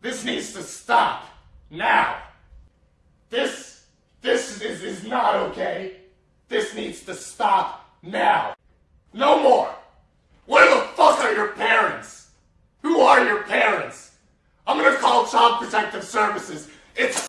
This needs to stop. Now. This, this is, is not okay. This needs to stop now. No more. Where the fuck are your parents? Who are your parents? I'm gonna call Child Protective Services. It's